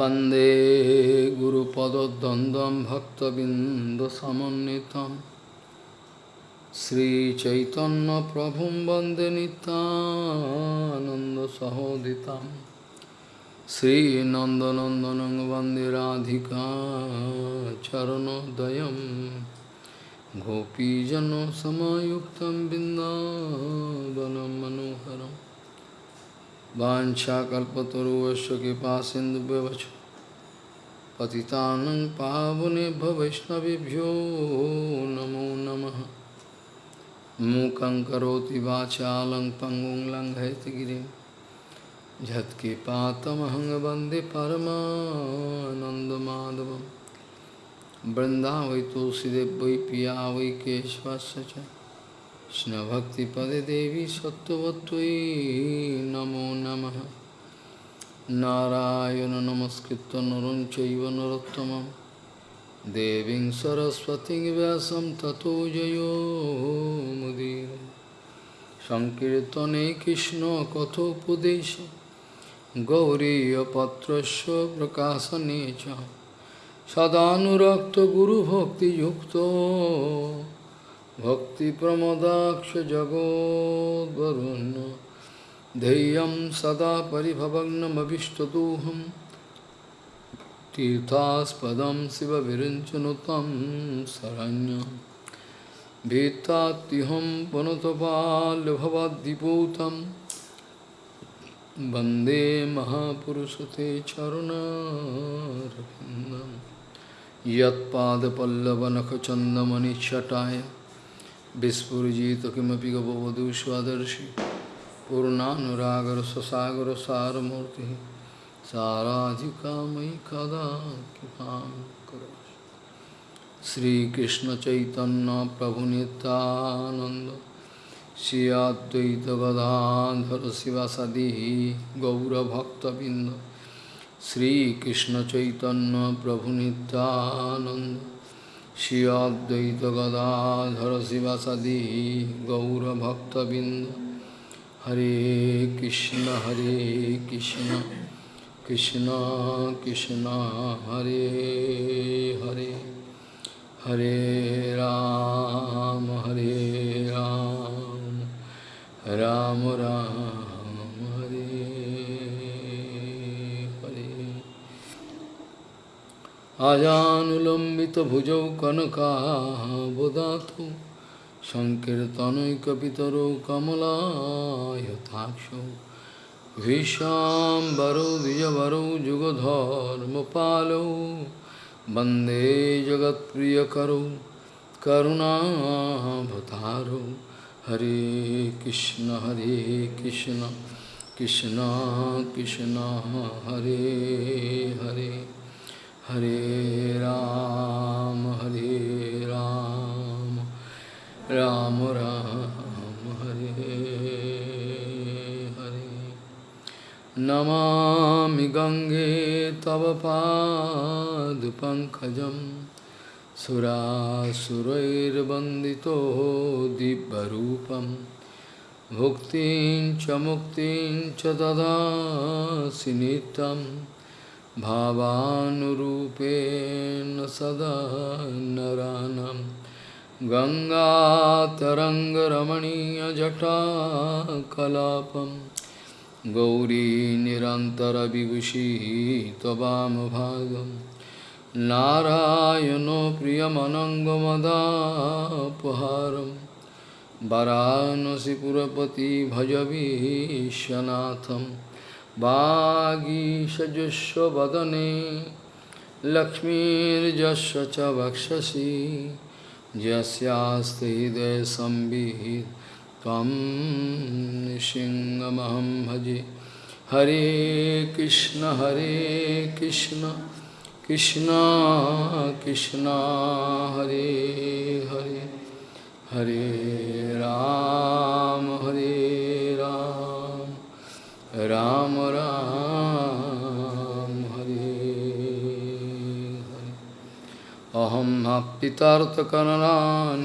वंदे गुरुपदद्वन्द्वं भक्तबिन्दुसमन्वितं श्रीचैतन्यप्रभुं वंदे नितानन्दसहोदितं श्रीनन्दनन्दनं वंदे राधिका चरणोदयं गोपीजनसमायुक्तं बिन्दावनं मनोहरम् वाञ्छाकल्पतरुवश्च कृपा सिन्धुव्यवच पतितानं पावनेभ्य वैष्णवेभ्यो नमो नमः। मूकं करोति वाचालं पङ्गुं लङ्घयतिगिरिं झत्कृपातमहं वंदे परमानन्दमाधवं वृन्दावै वै पिया वै केशवस्य च। কৃষ্ণভক্তিপদে দেবী সত্যবত্যই নমো নম। নারায়ণ নমস্কৃত নরং চৈব নরোত্তম দেবী সরস্বতী ব্যাসম ততো জয়োমুদীর সংকীর্তনে কৃষ্ণ কথোপদেশ। গৌরীপত্র প্রকাশনে সদানুরক্ত গুরুভক্তিযুক্ত। भक्तिप्रमदाक्ष जगोद्वरुण्य धैर्यं सदा परिभवग्नमभिष्टदोहं। तीर्थास्पदं शिवविरञ्चनुतं शरण्यं। भीत्तात्युहं पुनतपाल्यभवद्दिपूतं वंदे महापुरुषते चरुणारविन्दं। यत्पादपल्लवनखचन्दमनिच्छटाय विस्फुजित किमपि गपवधू स्वदर्शि पूर्णानुरागर ससागर सारमूर्ति साराधिका मयि कदा कृपा चैतन्य प्रभु नित्यानंद श्री अद्वैत गौरभक्तबिंद श्रीकृष्ण चैतन्य प्रभु Shri Advaita Gadadhara Sivasadi Gaura Bhakta Binda Hare Krishna Hare Krishna Krishna Krishna Hare Hare Hare Ram Hare Ram Ram Ram Hare আজানুলম্বিত ভুজৌ কনকাবোদাত সংকীর্তনৈকিতর কমলায়থাক্ষ ভীষাম্বরো দ্বিজবরো যুগধর্মপালৌ বন্দে জগৎপ্রিয়করৌ করুণাভতারৌ হরে কৃষ্ণ হরে কৃষ্ণ কৃষ্ণ কৃষ্ণ, হরে হরে। हरे राम हरे राम राम राम, हरे हरे। नमामि गंगे तव पाद पंकज सुरासुरैर्वंदितो दिव्य रूपम् भुक्तिं च मुक्तिं च ददासि नित्यम्। भावानुरूपेण सदा नरानं। गङ्गातरङ्गरमणीयजटाकलापं। गौरी निरन्तरविभूषी त्ववामभागं नारायणो प्रियमनङ्गमदापहारं। वरानसिपुरपति भजवीशनाथम्। वागीषजुष्व वदने लक्ष्मीर्जस्व च वक्षसि यस्यास्ति हृदयसंवित् त्वं सिंहमहं भजे। हरे कृष्ण हरे कृष्ण कृष्ण कृष्ण, हरे हरे। हरे राम हरे राम। राम राम, हरे अहम पितार्थकरणा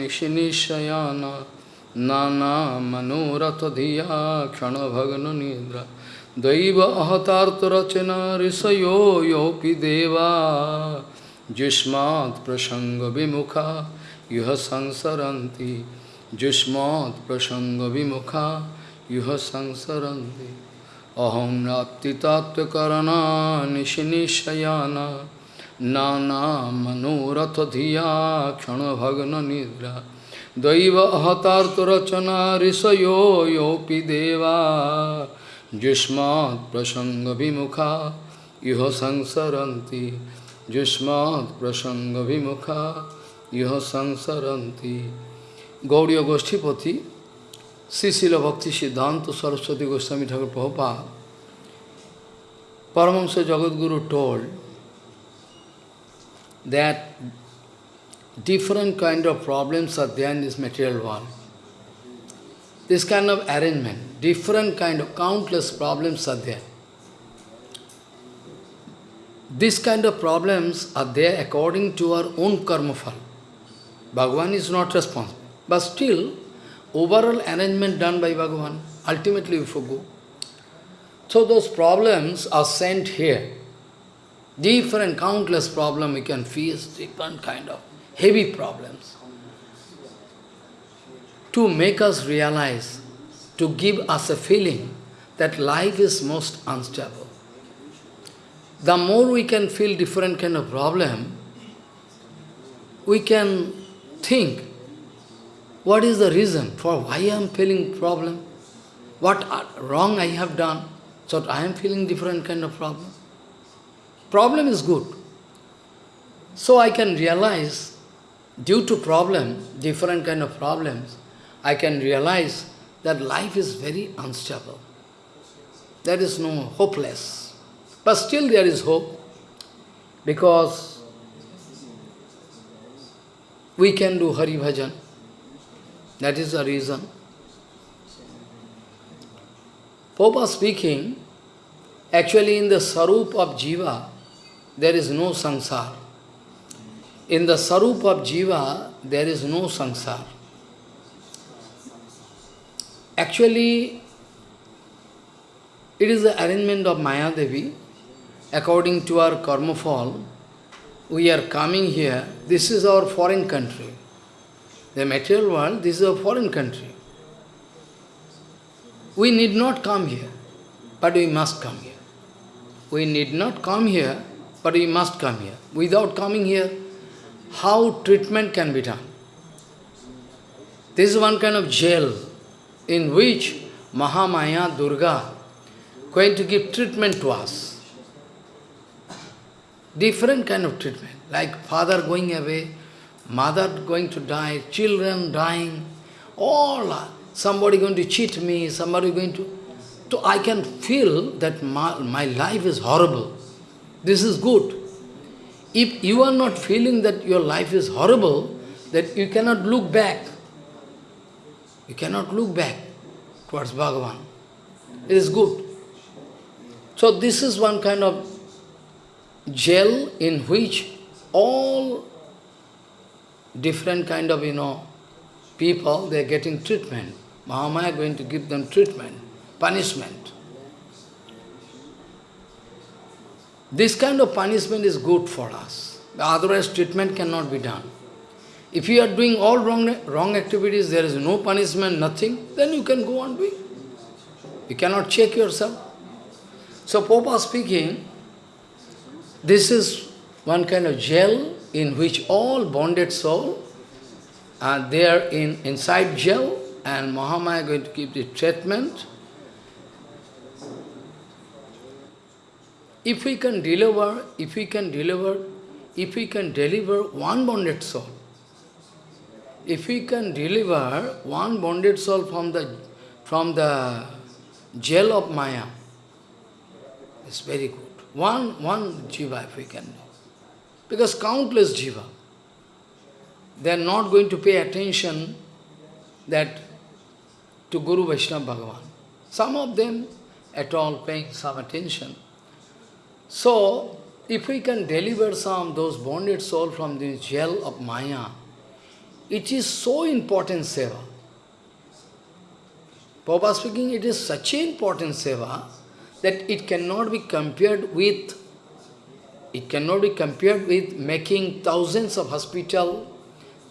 नाना मनोरथ धिया क्षण भगन निद्रा दैव अहतार्तरचना ऋषयो योपि देवा। जुष्मात् प्रसंग विमुखा युह संसरन्ति। जुष्मात् प्रसंग विमुखा युह संसरन्ति। अहम नातितात्वकरणा निशनिशयाना नाना मनोरथ धिया क्षण भग्न निद्रा दैव। अहतार्तरचना ऋषयो योपि देवा जुष्मात् प्रसंग विमुखा इह संसरन्ति। जुष्मात् प्रसंग विमुखा यह संसरंती Gaudiya गोष्ठीपति Srila Bhakti Siddhanta Saraswati Goswami Thakur Prabhupada, Paramahamsa Jagadguru told that different kind of problems are there in this material world. This kind of arrangement, different kind of countless problems are there. This kind of problems are there according to our own karma fal. Bhagavan is not responsible. But still, overall arrangement done by Bhagavan, ultimately we forgo. So those problems are sent here. Different, countless problems we can face, different kind of heavy problems. To make us realize, to give us a feeling that life is most unstable. The more we can feel different kind of problem, we can think what is the reason for why I am feeling problem? What wrong I have done? So I am feeling different kind of problem. Problem is good. So I can realize, due to problem, different kind of problems, I can realize that life is very unstable. There is no hopeless. But still there is hope, because we can do Hari Bhajan. That is the reason. Popa speaking, actually in the sarup of jiva, there is no sansar. In the sarup of jiva, there is no sansar. Actually, it is the arrangement of Maya Devi. According to our karma fall, we are coming here. This is our foreign country. The material world, this is a foreign country. We need not come here, but we must come here. We need not come here, but we must come here. Without coming here, how treatment can be done? This is one kind of jail in which Mahamaya Durga going to give treatment to us. Different kind of treatment, like father going away, mother going to die, children dying, all, somebody going to cheat me, somebody going to... So I can feel that my, my life is horrible. This is good. If you are not feeling that your life is horrible, that you cannot look back. You cannot look back towards Bhagavan. It is good. So this is one kind of jail in which all different kind of, you know, people, they are getting treatment. Mahamaya going to give them treatment, punishment. This kind of punishment is good for us. Otherwise, treatment cannot be done. If you are doing all wrong, wrong activities, there is no punishment, nothing, then you can go on doing. You cannot check yourself. So, Papa speaking, this is one kind of jail in which all bonded soul are there in inside jail and Mahamaya going to give the treatment. If we can deliver, if we can deliver, if we can deliver one bonded soul, if we can deliver one bonded soul from the from the jail of Maya, it's very good. One one jiva if we can do. Because countless jiva, they are not going to pay attention that to Guru Vaishnava Bhagavan. Some of them at all paying some attention. So, if we can deliver some those bonded soul from the jail of Maya, it is so important seva. Papa speaking, it is such an important seva that it cannot be compared with, it cannot be compared with making thousands of hospital,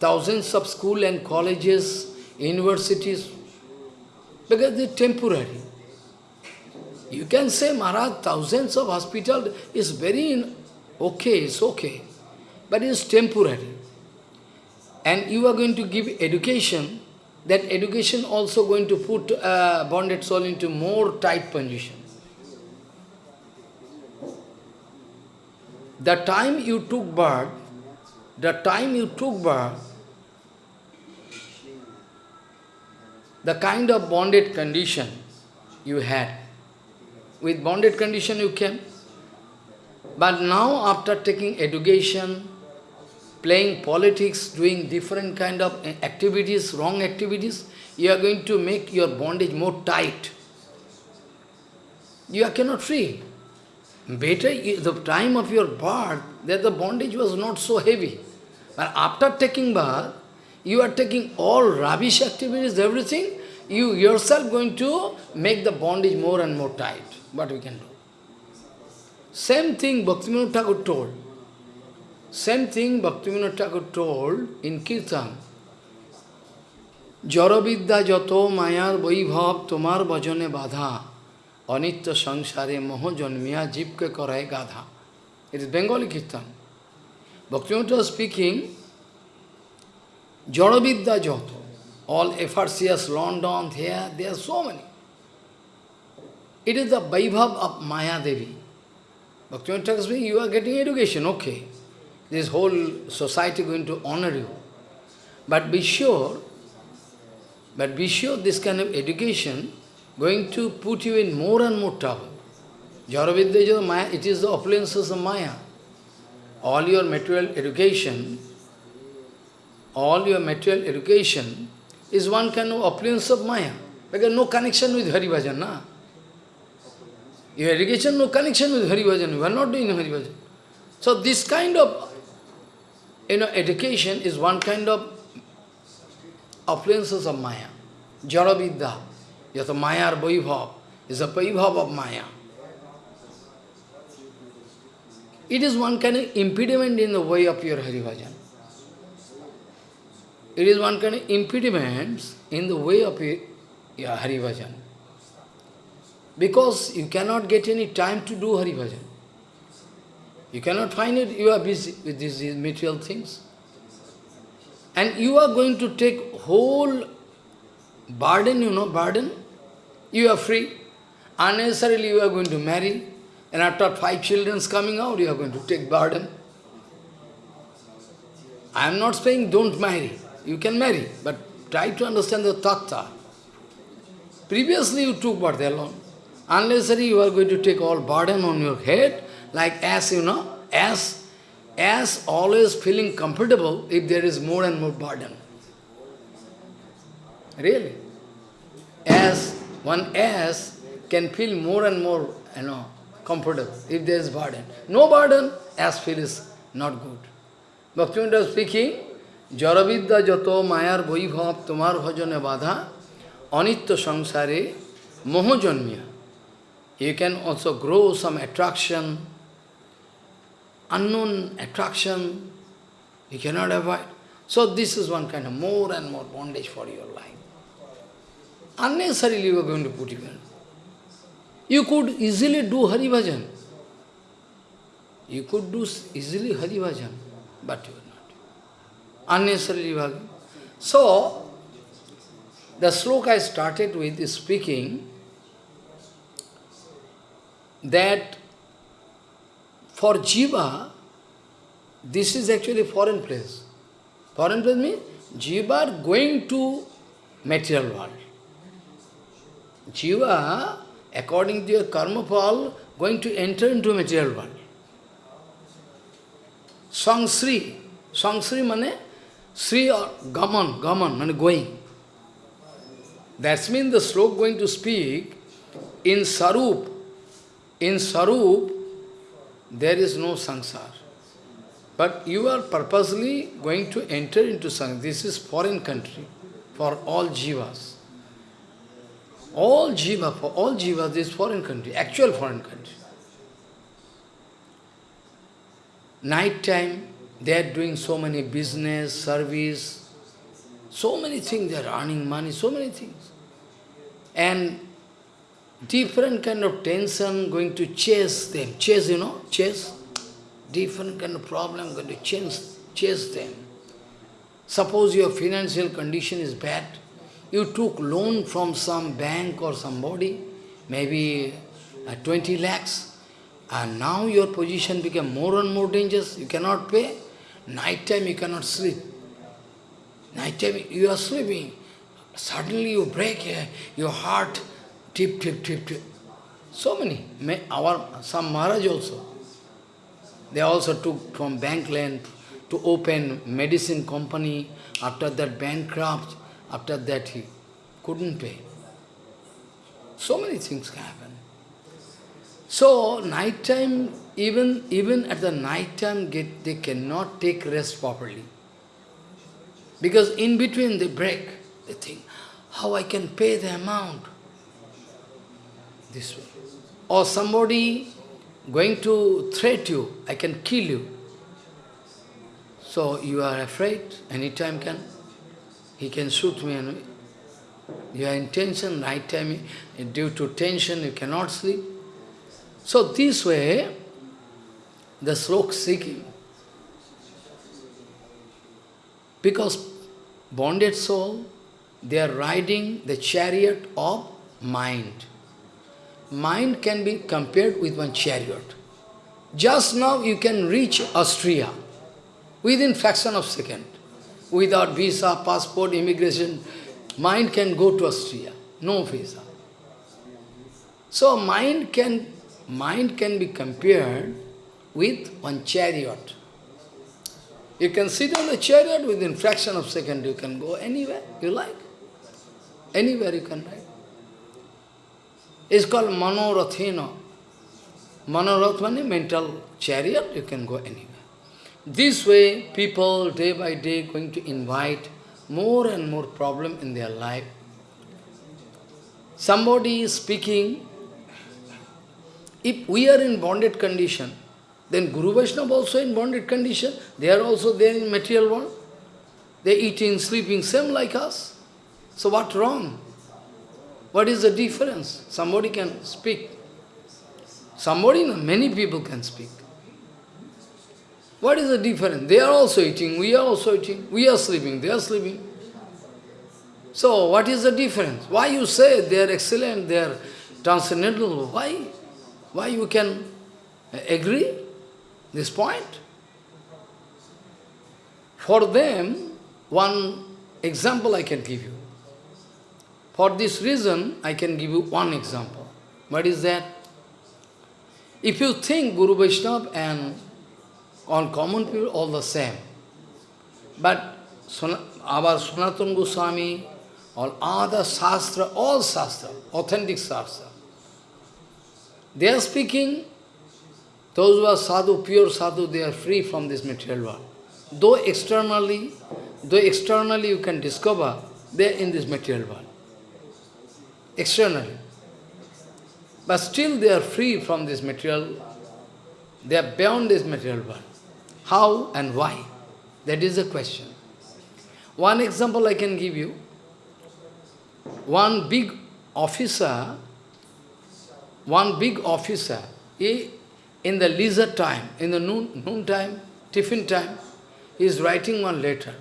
thousands of school and colleges, universities, because they're temporary. You can say, Maharaj, thousands of hospital is very okay, it's okay, but it's temporary. And you are going to give education, that education also going to put uh, bonded soul into more tight position. The time you took birth, the time you took birth, the kind of bonded condition you had, with bonded condition you came. But now after taking education, playing politics, doing different kind of activities, wrong activities, you are going to make your bondage more tight. You are cannot free. Better, the time of your birth, that the bondage was not so heavy. But after taking birth, you are taking all rubbish activities, everything, you yourself going to make the bondage more and more tight. What we can do? Same thing Bhaktivinoda Thakur told. Same thing Bhaktivinoda Thakur told in Kirtan. Jato mayar vaibhav tomar bhajane badha janmiya jibke karai gadha. It is Bengali Kirtan. Bhaktivinoda was speaking, Jaravidya jato, all FRCS, London, here, there are so many. It is the Vaibhav of Maya Devi. Bhaktivinoda speaking, you are getting education, okay. This whole society going to honor you. But be sure, but be sure this kind of education going to put you in more and more trouble. Jaravidya Maya, it is the opulences of Maya. All your material education, all your material education is one kind of opulence of Maya. Because no connection with Hari Bhajan, na? Your education, no connection with Hari Bhajan. You are not doing Hari Bhajan. So this kind of you know, education is one kind of appliances of Maya. Jaravidya, yata Maya or Vaibhav, is a Vaibhav of Maya. It is one kind of impediment in the way of your Hari Bhajan. It is one kind of impediment in the way of your Hari Bhajan. Because you cannot get any time to do Hari Bhajan. You cannot find it, you are busy with these material things. And you are going to take whole burden, you know, burden. You are free. Unnecessarily you are going to marry. And after five children coming out, you are going to take burden. I am not saying don't marry. You can marry, but try to understand the tattva. Previously you took birth alone. Unnecessarily you are going to take all burden on your head, like as you know, as, as always feeling comfortable if there is more and more burden. Really. As one as can feel more and more, you know, comfortable if there is burden. No burden, as feel is not good. Bhaktivinoda speaking, Jaravidya jato mayar vaibhav tomar bhajane badha anitya samsare moho janmya. You can also grow some attraction, unknown attraction, you cannot avoid. So this is one kind of more and more bondage for your life. Unnecessarily you are going to put in. You could easily do Hari Bhajan. You could do easily Hari Bhajan, but you are not. Unnecessarily Bhajan. So, the sloka I started with is speaking that for jiva, this is actually foreign place. Foreign place means jiva going to material world. Jiva, according to your karma fall, going to enter into material world. Sangsri, Sangsri mane, Sri or Gaman, Gaman, mane going. That means the slok going to speak in Sarup. In Sarup, there is no sansar. But you are purposely going to enter into sansar. This is foreign country for all jivas. All jiva, for all jiva, is foreign country, actual foreign country. Night time, they are doing so many business, service, so many things, they are earning money, so many things. And different kind of tension going to chase them. Chase, you know, chase. Different kind of problem going to chase, chase them. Suppose your financial condition is bad, you took loan from some bank or somebody, maybe uh, 20 lakhs, and now your position became more and more dangerous, you cannot pay. Night time you cannot sleep. Night time you are sleeping. Suddenly you break uh, your heart, tip, tip, tip, tip. So many. Our some Maharaj also. They also took from bank land to open medicine company. After that bankrupt, after that he couldn't pay. So many things can happen. So night time, even even at the night time, get, they cannot take rest properly. Because in between they break. They think, how I can pay the amount? This way. Or somebody going to threat you, I can kill you. So you are afraid, anytime can, he can shoot me. And you are in tension, night time, due to tension you cannot sleep. So this way, the slok seeking, because bonded soul, they are riding the chariot of mind. Mind can be compared with one chariot. Just now you can reach Austria within fraction of second. Without visa, passport, immigration, mind can go to Austria. No visa. So mind can mind can be compared with one chariot. You can sit on the chariot within fraction of second, you can go anywhere you like. Anywhere you can ride. It's called Manorathena. Manorath mental chariot, you can go anywhere. This way, people day by day going to invite more and more problem in their life. Somebody is speaking if we are in bonded condition, then Guru Vaishnava also in bonded condition. They are also there in material world. They eating, sleeping, same like us. So what wrong? What is the difference? Somebody can speak. Somebody, many people can speak. What is the difference? They are also eating, we are also eating. We are sleeping, they are sleeping. So, what is the difference? Why you say they are excellent, they are transcendental? Why? Why you can agree this point? For them, one example I can give you. For this reason, I can give you one example. What is that? If you think Guru Vaishnava and on common people all the same, but our Sanatana Goswami, all other Shastra, all Shastra, authentic Shastra, they are speaking, those who are sadhu, pure sadhu, they are free from this material world. Though externally, though externally you can discover, they are in this material world. Externally. But still they are free from this material, they are beyond this material world. How and why? That is the question. One example I can give you. One big officer one big officer, he, in the leisure time, in the noon, noon time, tiffin time, he is writing one letter.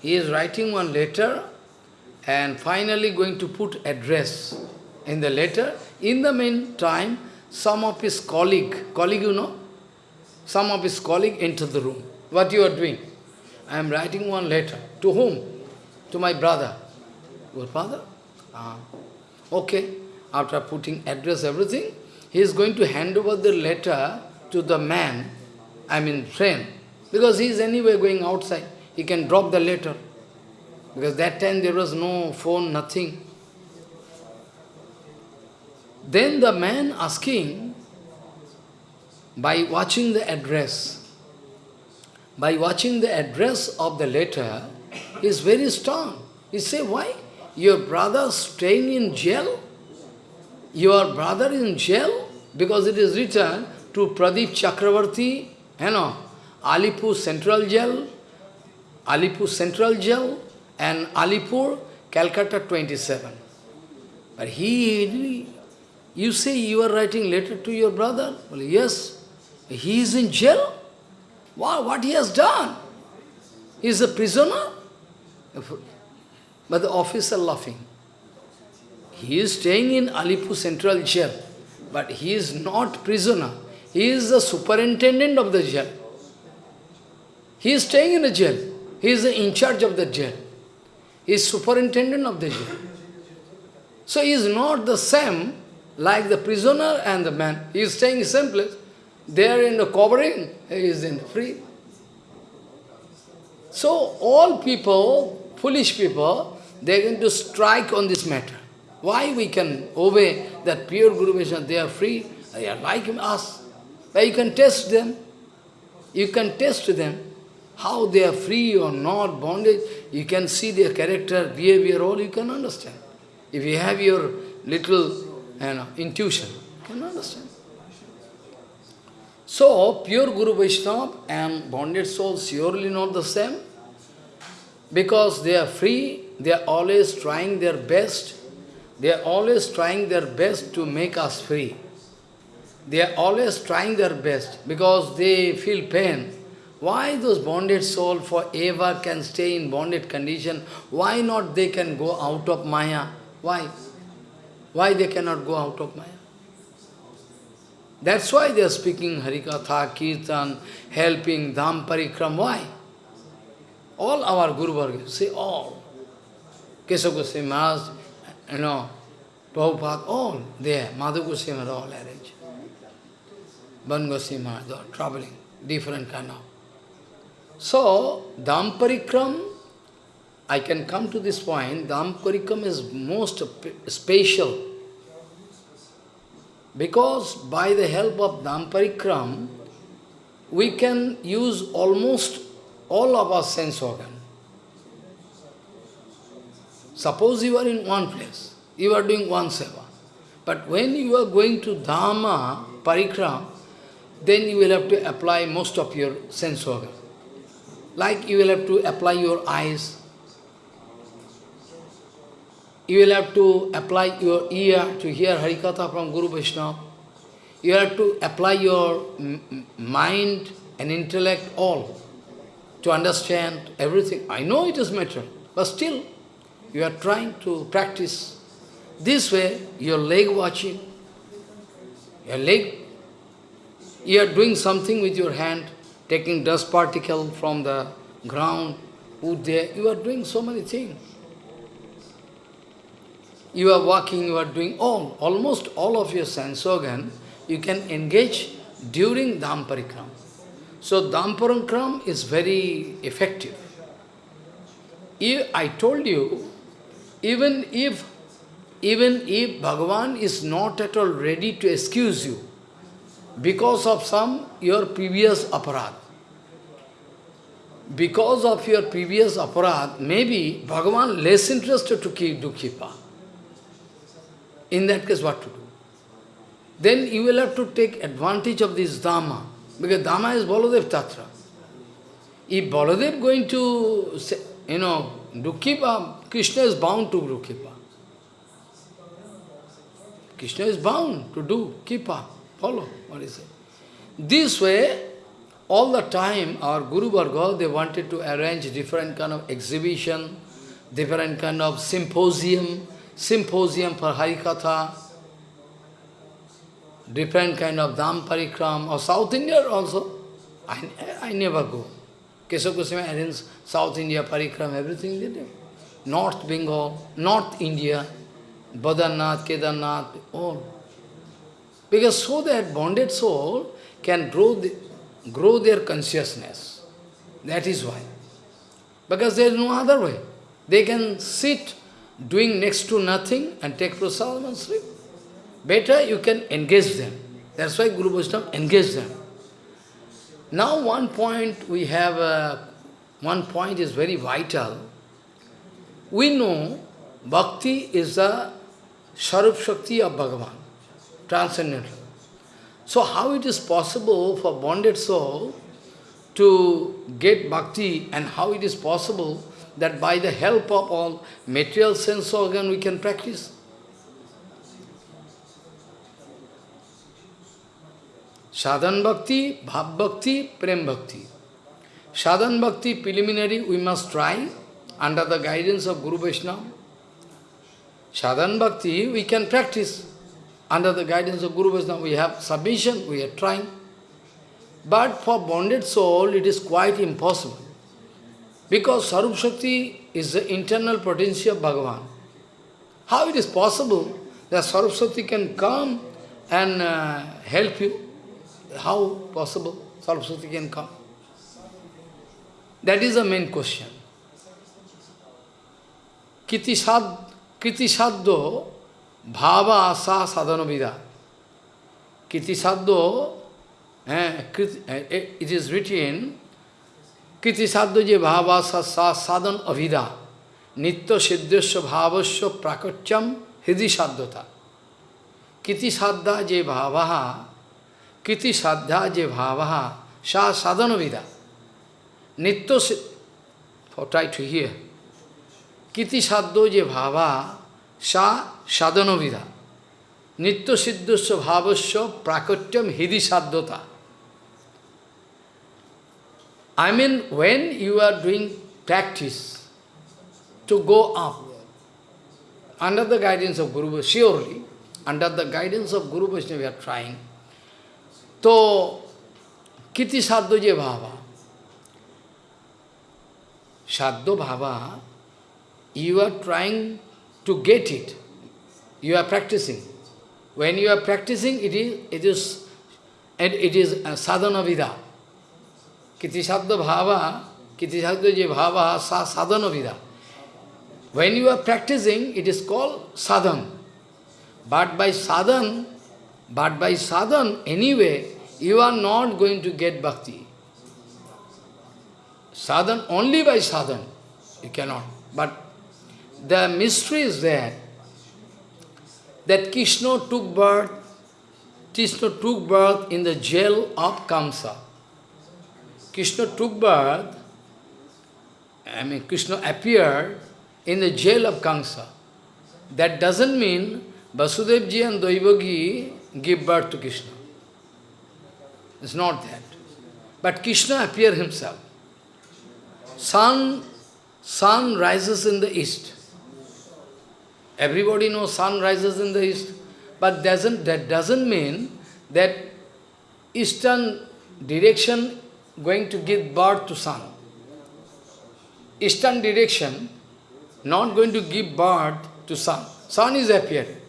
He is writing one letter and finally going to put address in the letter. In the meantime, some of his colleague, colleague you know, some of his colleague enter the room. What you are doing? I am writing one letter. To whom? To my brother. Your father? Ah. Okay after putting address, everything, he is going to hand over the letter to the man, I mean friend, because he is anyway going outside. He can drop the letter. Because that time there was no phone, nothing. Then the man asking, by watching the address, by watching the address of the letter, is very strong. You say, why? your brother staying in jail? Your brother in jail? Because it is written to Pradeep Chakravarti, you know, Alipur Central Jail, Alipur Central Jail, and Alipur, Calcutta 27. But he, you say you are writing letter to your brother? Well, yes. He is in jail? Wow, what he has done? He is a prisoner? But the officer laughing. He is staying in Alipur Central Jail, but he is not prisoner. He is the superintendent of the jail. He is staying in the jail. He is in charge of the jail. He is superintendent of the jail. So he is not the same like the prisoner and the man. He is staying in the same place. They are in the covering, he is in free. So all people, foolish people, they are going to strike on this matter. Why we can obey that pure Guru Vaishnava? They are free, they are like us. But you can test them. You can test them. How they are free or not, bondage. You can see their character, behavior, all you can understand. If you have your little you know, intuition, you can understand. So, pure Guru Vaishnava and bonded soul surely not the same. Because they are free, they are always trying their best. They are always trying their best to make us free. They are always trying their best because they feel pain. Why those bonded soul forever can stay in bonded condition? Why not they can go out of Maya? Why? Why they cannot go out of Maya? That's why they are speaking Harikatha, Kirtan, helping, Dham Parikram. Why? All our Guru Varga, say all. Keshav Goswami Maharaj, you know, Prabhupada, all there. Madhu Goswami are all arranged. Ban Goswami Maharaj, are traveling, different kind of. So, Dham Parikram, I can come to this point, Dham Parikram is most special. Because by the help of Dham Parikram, we can use almost all of our sense organ. Suppose you are in one place, you are doing one seva. But when you are going to Dhamma, Parikram, then you will have to apply most of your sense organ. Like you will have to apply your eyes, you will have to apply your ear to hear Harikatha from Guru Vaishnava. You have to apply your mind and intellect all to understand everything. I know it is matter, but still you are trying to practice. This way, your leg watching, your leg, you are doing something with your hand, taking dust particle from the ground, put there, you are doing so many things. You are walking, you are doing all, almost all of your sense organ, you can engage during Dham Parikram. So Dham Parikram is very effective. If, I told you, even if even if Bhagavan is not at all ready to excuse you because of some your previous aparad, because of your previous aparad, maybe Bhagavan less interested to keep, do kipa. In that case, what to do? Then you will have to take advantage of this Dhamma. Because Dhamma is Baladev Tattva. If Baladev going to, say, you know, do Kipa, Krishna is bound to do Kipa. Krishna is bound to do Kipa. Follow what is it? This way, all the time, our Guru Varga, they wanted to arrange different kind of exhibition, different kind of symposium, symposium for Harikatha, different kind of Dham Parikram, or South India also. I, I never go. Keshav Goswami arranged South India Parikram, everything they do. North Bengal, North India, Badrinath, Kedarnath, all. Because so that bonded soul can grow, the, grow their consciousness. That is why. Because there is no other way. They can sit doing next to nothing and take prasadam and sleep. Better you can engage them. That's why Guru Vaishnava engage them. Now one point we have, uh, one point is very vital. We know Bhakti is the Sarup Shakti of Bhagavan, transcendental. So how it is possible for bonded soul to get bhakti and how it is possible that by the help of all material sense organ we can practice? Sadhan bhakti, bhav bhakti, prem bhakti. Sadhan bhakti preliminary we must try under the guidance of Guru Vaishnava. Sadhan bhakti we can practice under the guidance of Guru Vaishnava. We have submission, we are trying. But for bonded soul it is quite impossible. Because Sarup Shakti is the internal potential of Bhagavan. How it is possible that Sarup Shakti can come and uh, help you? How possible Sarup Shakti can come? That is the main question. Saddo bhava asa sadhanavida. Kiti saddo, eh, it is written, Kiti saddo je bhava sa sadhan avida. Nitya siddhasya bhavasya prakacham hidi saddhata. Kiti saddha je bhavaha, kiti saddha je bhavaha, sa sadhanavida. Nitya for try to hear. Kiti saddho je bhava, sa sadhanavida. Nitya siddhasya bhavasya prakatyam hidi. I mean, when you are doing practice to go up, under the guidance of Guru surely, under the guidance of Guru Vaishnava, we are trying. So, kiti sadho je bhava. Sadho bhava, you are trying to get it. You are practicing. When you are practicing, it is it is and it is sadhana vida. कृतिशाद भावा कृतिशाद जो भाव सा साधन विधा when you are practicing it is called sadhana. But by sadhana but by sadhana anyway you are not going to get bhakti sadhana only by sadhana you cannot but the mystery is there that Krishna took birth Krishna took birth in the jail of Kamsa Krishna took birth, I mean Krishna appeared in the jail of Kamsa. That doesn't mean Vasudevji and Devaki give birth to Krishna. It's not that. But Krishna appeared himself. Sun, sun rises in the east. Everybody knows sun rises in the east. But doesn't, that doesn't mean that eastern direction going to give birth to sun. Eastern direction not going to give birth to sun. Sun is appearing.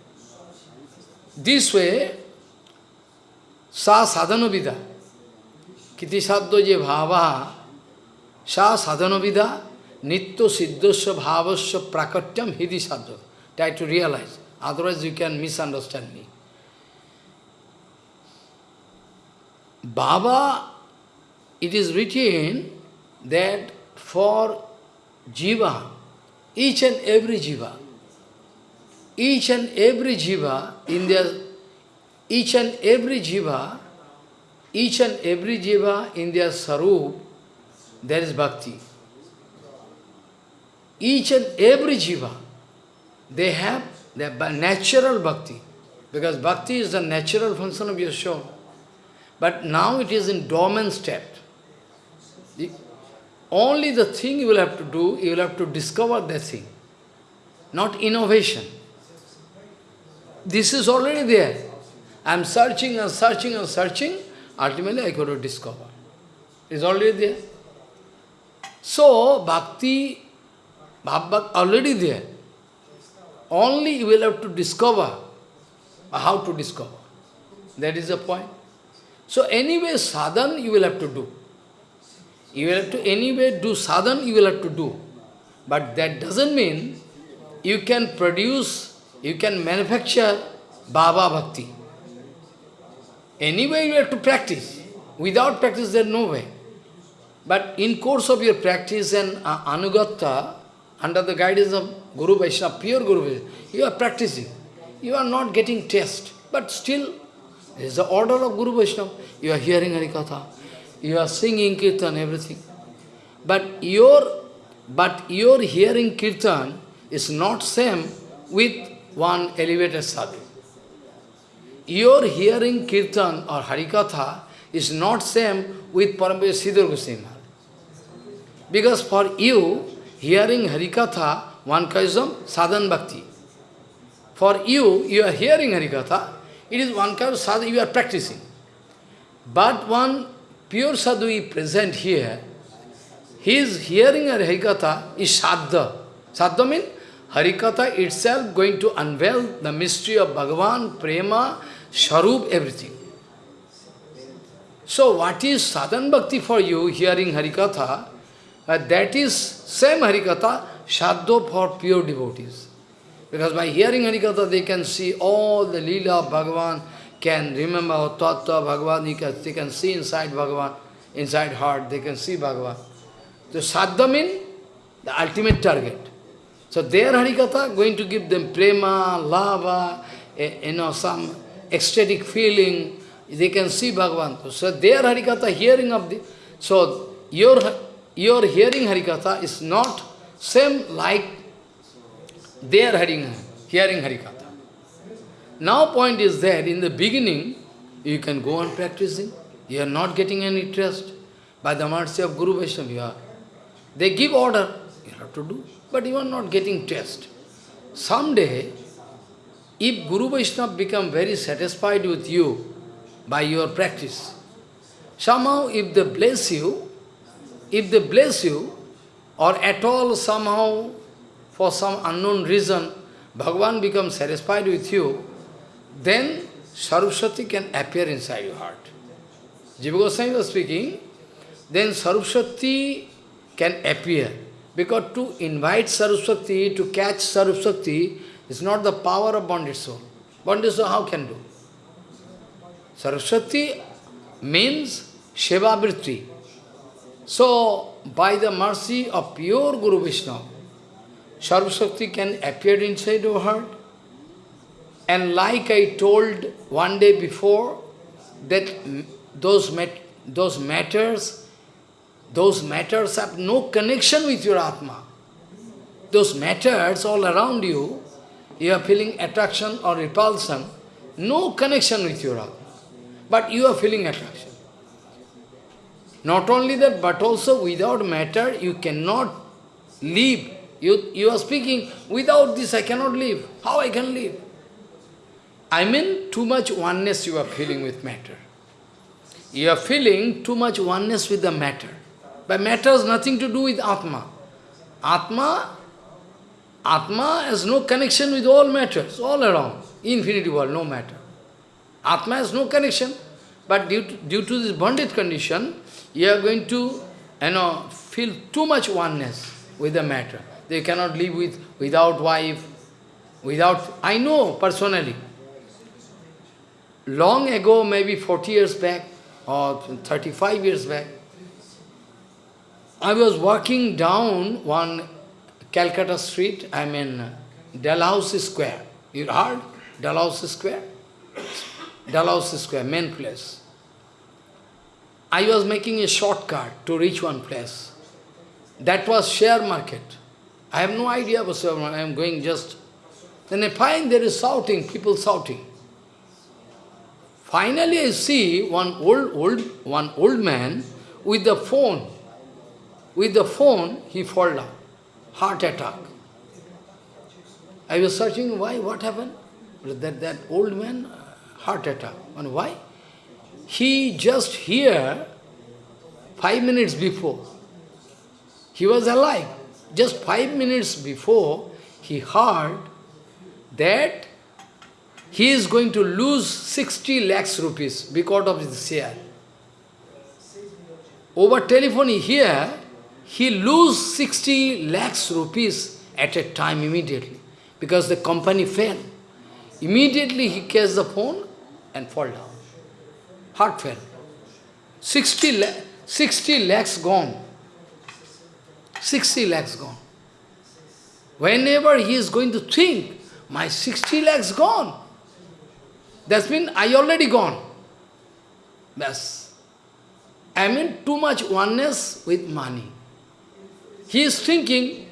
This way, sa sadhanavida, kiti saddo je bhava, sa sadhanavida, nitya siddhasya bhavasya prakatyam hidi sadho. Try to realize, otherwise you can misunderstand me. Baba it is written that for jiva, each and every jiva, each and every jiva in their, each and every jiva, each and every jiva in their sarup, there is bhakti. Each and every jiva, they have their natural bhakti. Because bhakti is the natural function of your soul. But now it is in dormant state. Only the thing you will have to do, you will have to discover that thing, not innovation. This is already there. I am searching and searching and searching, ultimately I got to discover. It's already there. So, bhakti, bhakti already there. Only you will have to discover how to discover. That is the point. So anyway, sadhan you will have to do. You will have to anyway do sadhan, you will have to do. But that doesn't mean you can produce, you can manufacture Baba Bhakti. Anyway, you have to practice. Without practice, there is no way. But in course of your practice and uh, under the guidance of Guru Vaishnava, pure Guru Vaishnava, you are practicing. You are not getting test, but still, is the order of Guru Vaishnava. You are hearing Harikatha, you are singing Kirtan, everything. But your, but your hearing Kirtan is not same with one elevated sadhu. Your hearing Kirtan or Harikatha is not same with Paramahansa Sridhar Goswami Because for you, hearing Harikatha, one of sadhan bhakti. For you, you are hearing Harikatha, it is one kind of sadhu you are practicing. But one pure sadhu is present here, his hearing a Harikatha is sadha. Sadha means Harikatha itself going to unveil the mystery of Bhagavan, Prema, Sharup, everything. So what is sadhan bhakti for you, hearing Harikatha? Uh, that is same Harikatha, Shaddo for pure devotees. Because by hearing Harikatha, they can see all the Leela of Bhagavan, can remember Tattva Bhagavan, can, they can see inside Bhagavan, inside heart, they can see Bhagavan. So Sadhya means the ultimate target. So their Harikatha going to give them prema, lava, eh, you know, some ecstatic feeling, they can see Bhagavan. So their Harikatha, hearing of the... So your, your hearing Harikatha is not same like their hearing, hearing Harikatha. Now point is that in the beginning, you can go on practicing. You are not getting any trust. By the mercy of Guru Vaishnava, they give order, you have to do, but you are not getting test. Someday, if Guru Vaishnava become very satisfied with you by your practice, somehow if they bless you, if they bless you, or at all somehow, for some unknown reason, Bhagavan becomes satisfied with you, then Saraswati can appear inside your heart. Jiva Goswami was speaking, then Saraswati can appear. Because to invite Saraswati, to catch Saraswati, is not the power of bonded soul. Bonded soul how can do? Saraswati means Seva So, by the mercy of pure Guru Vishnu, Saraswati can appear inside your heart. And like I told one day before, that those, mat those matters, those matters have no connection with your Atma. Those matters all around you, you are feeling attraction or repulsion, no connection with your Atma. But you are feeling attraction. Not only that, but also without matter, you cannot live. You, you are speaking, without this I cannot live. How I can live? I mean, too much oneness you are feeling with matter. You are feeling too much oneness with the matter. But matter has nothing to do with Atma. Atma, Atma has no connection with all matters, all around. Infinity world, no matter. Atma has no connection. But due to, due to this bonded condition, you are going to you know, feel too much oneness with the matter. They cannot live with without wife, without... I know personally. Long ago, maybe 40 years back, or 35 years back, I was walking down one Calcutta street, I mean Dalhousie Square. You heard Dalhousie Square? Dalhousie Square, main place. I was making a shortcut to reach one place. That was share market. I have no idea share. I am going just... Then I find there is shouting, people shouting. Finally I see one old, old, one old man with the phone. With the phone, he fall down. Heart attack. I was searching why, what happened? That, that old man, uh, heart attack. And why? He just here, five minutes before, he was alive. Just five minutes before, he heard that he is going to lose 60 lakhs rupees because of his share. Over telephone here, he lose 60 lakhs rupees at a time immediately because the company fell. Immediately he catch the phone and fall down. Heart fell. 60, la 60 lakhs gone. 60 lakhs gone. Whenever he is going to think, my 60 lakhs gone. That's mean I already gone. Yes. I mean too much oneness with money. He is thinking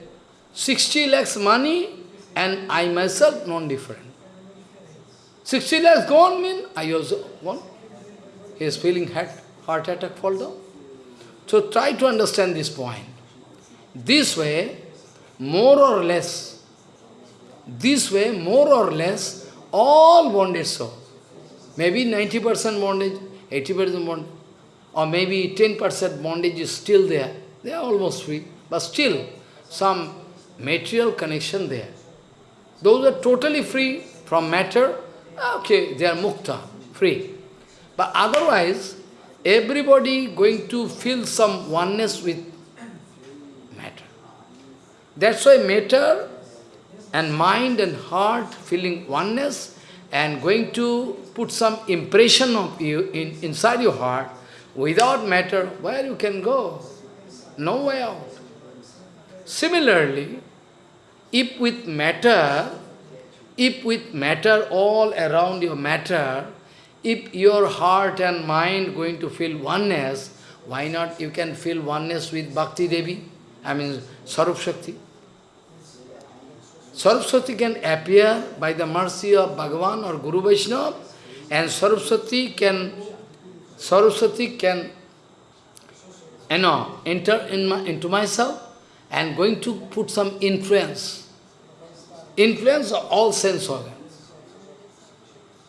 60 lakhs money and I myself non-different. 60 lakhs gone mean I also gone. He is feeling heart, heart attack fall down. So try to understand this point. This way, more or less, this way, more or less, all bondage so. Maybe 90% bondage, 80% bondage, or maybe 10% bondage is still there. They are almost free, but still some material connection there. Those are totally free from matter, okay, they are mukta, free. But otherwise, everybody going to feel some oneness with matter. That's why matter and mind and heart feeling oneness and going to put some impression of you in, inside your heart, without matter, where you can go? No way out. Similarly, if with matter, if with matter all around your matter, if your heart and mind going to feel oneness, why not you can feel oneness with Bhakti Devi? I mean, Sarup Shakti. Saraswati can appear by the mercy of Bhagavan or Guru Vaishnava, and Saraswati can, Saraswati can, you know, enter in my, into myself and going to put some influence. Influence of all sense organ.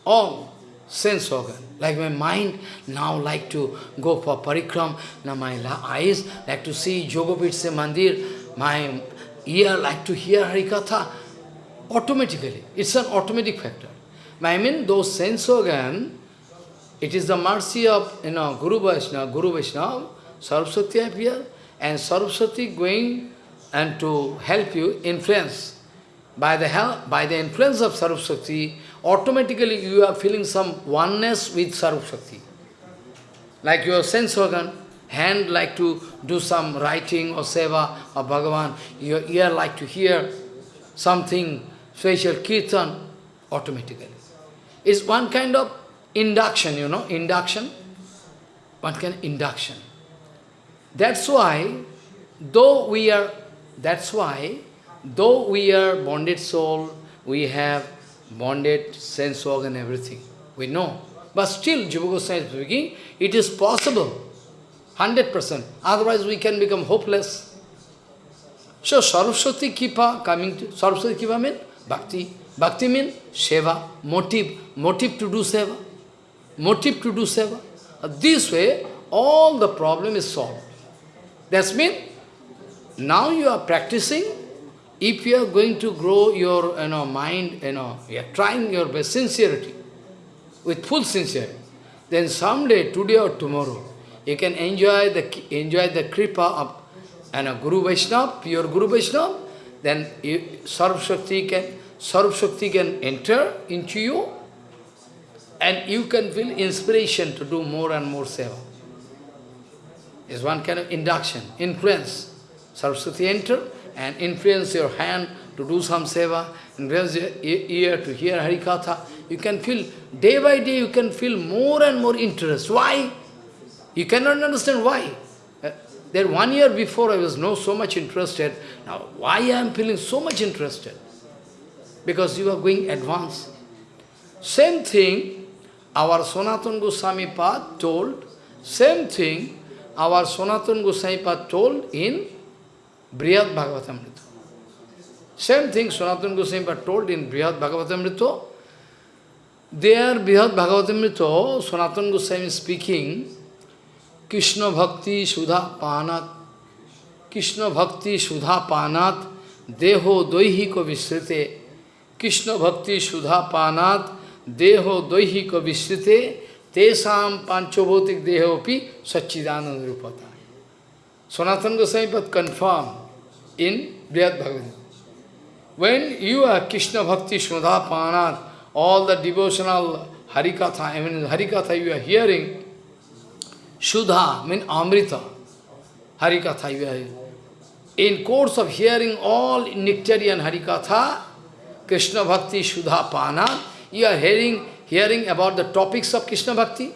All sense organ. Like my mind now like to go for parikram, now my eyes like to see Jogopitse Mandir, my ear like to hear Harikatha, automatically. It's an automatic factor. I mean, those sense organ, it is the mercy of, you know, Guru Vaishnava, Guru Vaishnava, Saraswati appear, and Saraswati going and to help you influence. By the help, by the influence of Saraswati, automatically you are feeling some oneness with Saraswati. Like your sense organ, hand like to do some writing or seva of Bhagavan, your ear like to hear something special kirtan, automatically. It's one kind of induction, you know, induction, one kind of induction. That's why, though we are, that's why, though we are bonded soul, we have bonded sense organ, everything, we know. But still, Jiva is speaking, it is possible 100%. Otherwise we can become hopeless. So Saraswati Kripa coming to, Saraswati Kripa means bhakti. Bhakti means seva, motive, motive to do seva. Motive to do seva. This way, all the problem is solved. That means, now you are practicing, if you are going to grow your you know, mind, you know, you are trying your best sincerity, with full sincerity, then someday, today or tomorrow, you can enjoy the enjoy the kripa of and a Guru Vaishnava, pure Guru Vaishnava, then you, Sarv Shakti can Sarv Shakti can enter into you and you can feel inspiration to do more and more seva. It's one kind of induction, influence. Saraswati enter and influence your hand to do some seva, influence your ear to hear Harikatha. You can feel, day by day you can feel more and more interest. Why? You cannot understand why. Uh, there one year before I was no so much interested. Now why I am feeling so much interested? Because you are going advanced. Same thing, our Sanatana Goswami Pad told, same thing, our Sanatana Goswami Pad told in Brihad Bhagavatamrita. Same thing Sanatana Goswami Pad told in Brihad Bhagavatamrita. There, Brihad Bhagavatamrita, Sanatana Goswami is speaking, Krishna Bhakti Sudha Panat, Krishna Bhakti Sudha Panat, Deho Doihiko Visrite, Krishna Bhakti Sudha Panat, Deho Doihiko Visrite, Tesam Panchabhotik Dehopi Sachidananda Rupata. Sanatana Goswami Pad confirmed in Brihad Bhagavad. When you are Krishna Bhakti Sudha Panat, all the devotional Harikatha, I mean Harikatha you are hearing, Sudha means Amrita. Harikatha in course of hearing all Nectarian Harikatha, Krishna Bhakti, Sudha Pana, you are hearing, hearing about the topics of Krishna Bhakti?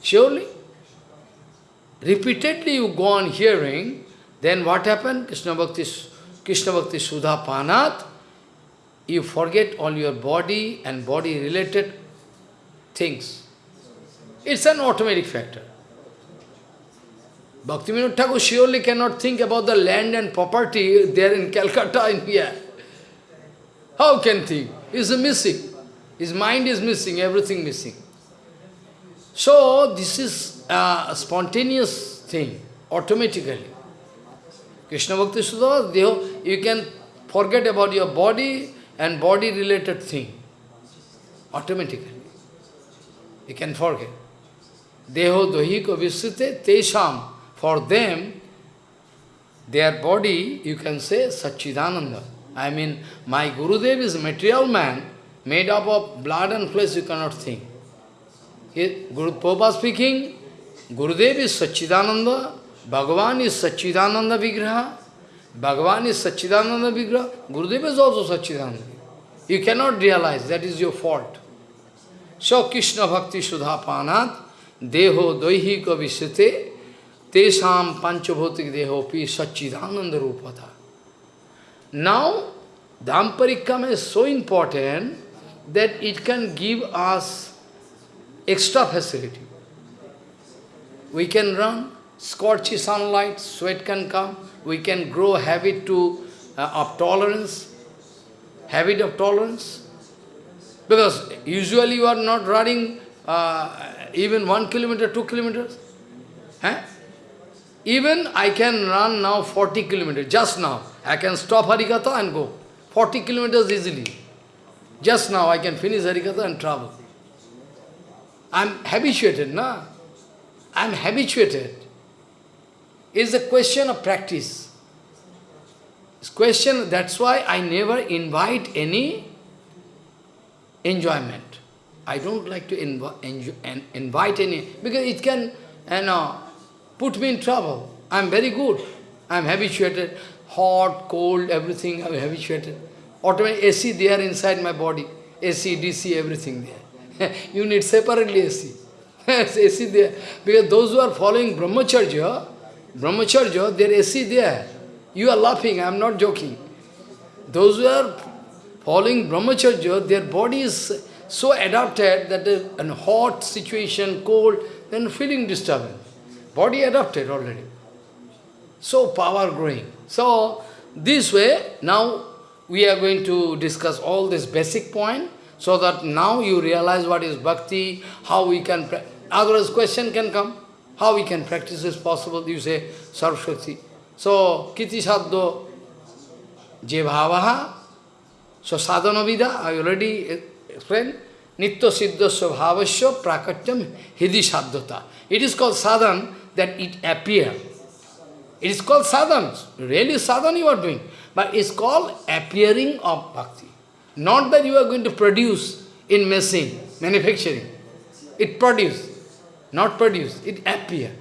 Surely. Repeatedly you go on hearing, then what happened? Krishna Bhakti, Krishna Bhakti Sudha Panat, you forget all your body and body related things. It's an automatic factor. Bhaktivinoda Thakur surely cannot think about the land and property there in Calcutta in here. How can think? He's missing. His mind is missing, everything missing. So, this is a spontaneous thing, automatically. Krishna Bhakti Sudha, you can forget about your body and body-related thing, automatically. You can forget. Deho dohiko visute tesham. For them, their body, you can say, Satchidananda. I mean, my Gurudev is material man, made up of blood and flesh, you cannot think. Guru Prabhupada speaking, Gurudev is Satchidananda, Bhagavan is Satchidananda Vigraha, Bhagavan is Satchidananda Vigraha, Gurudev is also Satchidananda. You cannot realize, that is your fault. So Krishna Bhakti Sudha Panat, Deho Doihika Visite, Tesham Panchabhotik Dehopi Satchidananda Rupata. Now, Dham Parikram is so important that it can give us extra facility. We can run, scorchy sunlight, sweat can come, we can grow habit to uh, of tolerance, habit of tolerance. Because usually you are not running uh, even one kilometer, two kilometers. Huh? Even I can run now 40 kilometers, just now. I can stop Harikatha and go. 40 kilometers easily. Just now I can finish Harikatha and travel. I'm habituated, na? I'm habituated. It's a question of practice. It's question, that's why I never invite any enjoyment. I don't like to invi invite any, because it can, you know, put me in trouble. I'm very good. I'm habituated. Hot, cold, everything I'm habituated. Automatic AC there inside my body. AC, DC, everything there. you need separately AC. AC there. Because those who are following Brahmacharya, Brahmacharya, their AC there. You are laughing, I am not joking. Those who are following Brahmacharya, their body is so adapted that uh, in hot situation, cold, then feeling disturbance. Body adapted already. So power growing. So this way, now we are going to discuss all this basic point, so that now you realize what is bhakti, how we can, otherwise question can come, how we can practice is possible, you say, sarvashakti. So, kiti saddo je bhavaha, so sadhana vida, I already explained, nitya siddhasya bhavasya prakatyam hidi saddhata. It is called sadhan, that it appear. It is called sadhana. Really sadhana you are doing. But it's called appearing of bhakti. Not that you are going to produce in machine, manufacturing. It produce, not produce, it appear.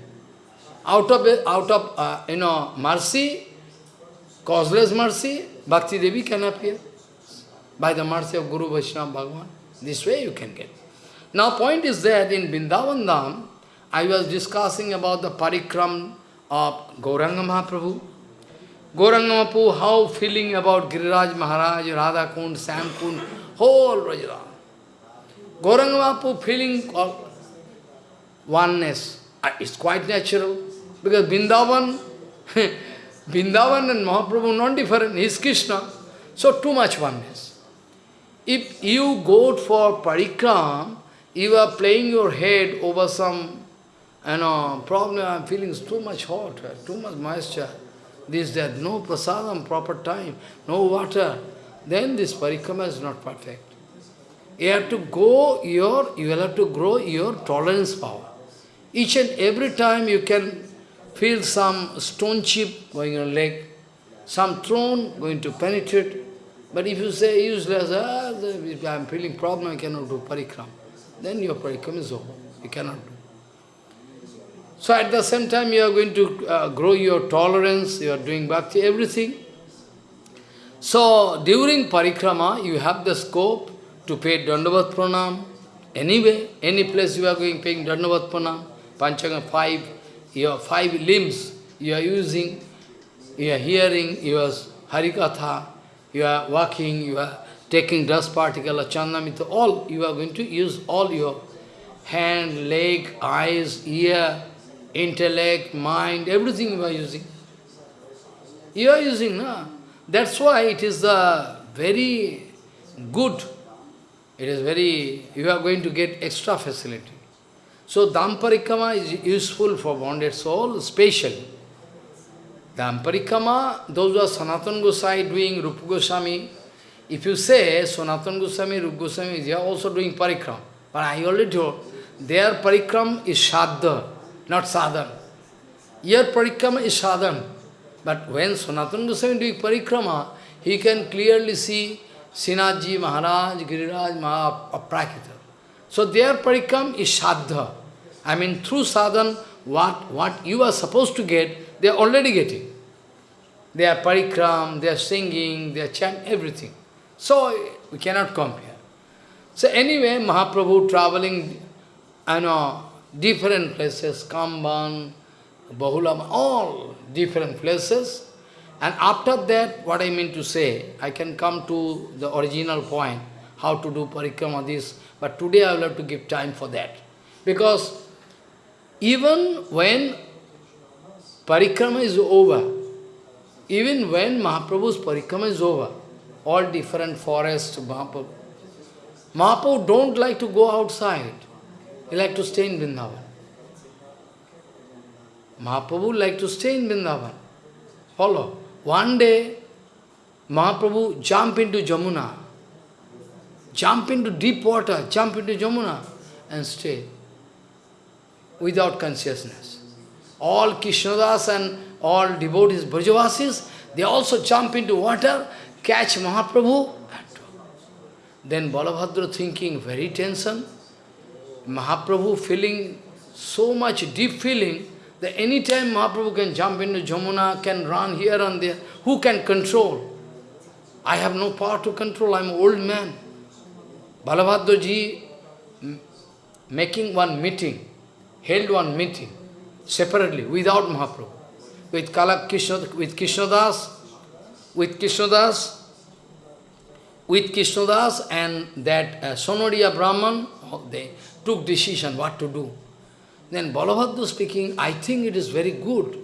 Out of, out of uh, you know, mercy, causeless mercy, Bhakti Devi can appear. By the mercy of Guru Vaishnava Bhagavan. This way you can get. Now point is that in Vrindavan Dham, I was discussing about the parikram of Gauranga Mahaprabhu. Gauranga Mahaprabhu, how feeling about Giriraj Maharaj, Radha Kund, Shyam Kund, whole Rajra. Gauranga Mahaprabhu feeling of oneness. Uh, it's quite natural. Because Vrindavan, Vrindavan and Mahaprabhu not different, he is Krishna. So too much oneness. If you go for parikram, you are playing your head over some you know, problem, I'm feeling too much hot, too much moisture, this, that, no prasadam, proper time, no water, then this parikrama is not perfect. You have to go your, you will have to grow your tolerance power. Each and every time you can feel some stone chip going on leg, some thorn going to penetrate. But if you say useless, ah, I am feeling problem, I cannot do parikram, then your parikram is over. You cannot do. So at the same time you are going to uh, grow your tolerance, you are doing bhakti, everything. So during parikrama you have the scope to pay dandavat pranam. Anyway, any place you are going paying dandavat pranam, panchanga five, your five limbs you are using, you are hearing, you are harikatha, you are walking, you are taking dust particle, chandamita, all you are going to use all your hand, leg, eyes, ear, intellect, mind, everything you are using. You are using, no? That's why it is the very good, it is very, you are going to get extra facility. So Dham Parikrama is useful for bonded soul, specially. Dham Parikrama, those who are Sanatan Gosai doing Rupa Goswami, if you say Sanatan Goswami, Rupa Goswami, they are also doing parikram. But I already told, their parikram is sadhya, not sadhan. Your parikrama is sadhan. But when Sanatana Goswami doing parikrama, he can clearly see Sinaji, Maharaj, Giriraj, Aprakita. So their parikram is sadha. I mean, through sadhan, what, what you are supposed to get, they are already getting. They are parikram, they are singing, they are chanting, everything. So we cannot compare. So anyway, Mahaprabhu traveling, I know, different places, Kamban, Bahulam, all different places. And after that, what I mean to say, I can come to the original point, how to do parikrama, this. But today I will have to give time for that. Because even when parikrama is over, even when Mahaprabhu's parikrama is over, all different forests, Mahaprabhu, Mahaprabhu don't like to go outside. He like to stay in Vrindavan. Mahaprabhu like to stay in Vrindavan. Follow. One day, Mahaprabhu jump into Jamuna, jump into deep water, jump into Jamuna and stay without consciousness. All Krishnadas and all devotees, Brajavasis, they also jump into water, catch Mahaprabhu. Then Balabhadra thinking, very tension. Mahaprabhu feeling so much deep feeling, that any time Mahaprabhu can jump into Jamuna, can run here and there, who can control? I have no power to control, I am an old man. Balabhadra ji making one meeting, held one meeting, separately, without Mahaprabhu, with Kalak Krishna, with Krishnadas, with Krishnadas, with Krishnadas and that uh, Sonodiya Brahman, they took decision what to do. Then Balabhadra speaking, I think it is very good.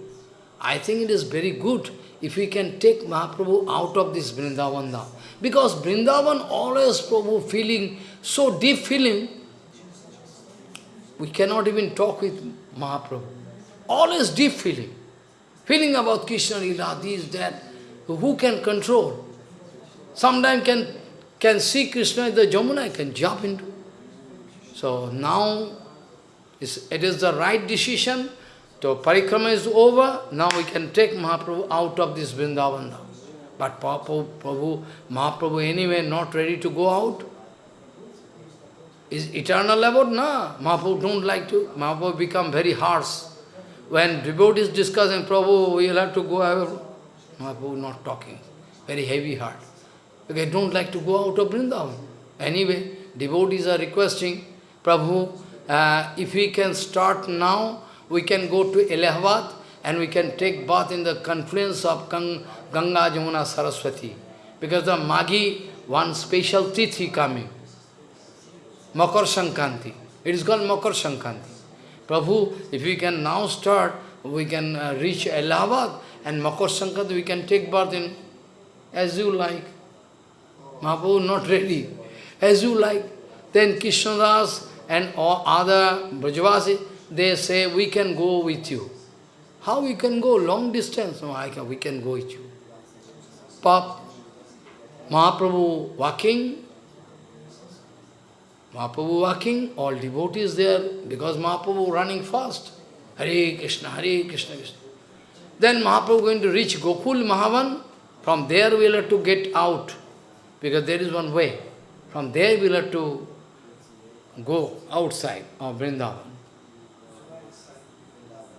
I think it is very good if we can take Mahaprabhu out of this Vrindavan Because Vrindavan always Prabhu feeling, so deep feeling, we cannot even talk with Mahaprabhu. Always deep feeling. Feeling about Krishna Lila, this, that. Who can control? Sometimes can, can see Krishna in the Jamuna, I can jump into. So now it is the right decision. So parikrama is over. Now we can take Mahaprabhu out of this Vrindavan. But Prabhu, Prabhu, Mahaprabhu anyway not ready to go out. Is eternal abode? No. Mahaprabhu don't like to. Mahaprabhu become very harsh. When devotees discussing, Prabhu, we will have to go out. Mahaprabhu not talking. Very heavy heart. They don't like to go out of Vrindavan. Anyway, devotees are requesting, Prabhu, uh, if we can start now, we can go to Allahabad and we can take bath in the confluence of Gang Ganga, Jamuna, Saraswati. Because the Magi, one special tithi coming. Makar Sankranti. It is called Makar Sankranti. Prabhu, if we can now start, we can uh, reach Allahabad and Makar Sankranti, we can take bath in as you like. Mahaprabhu not ready. As you like. Then Krishnadas and all other Brajavasi, they say, we can go with you. How we can go? Long distance? No, I can, we can go with you. Pap, Mahaprabhu walking, Mahaprabhu walking, all devotees there, because Mahaprabhu running fast. Hare Krishna, Hare Krishna, Krishna. Then Mahaprabhu going to reach Gokul Mahavan, from there we will have to get out, because there is one way. From there we will have to go outside of Vrindavan.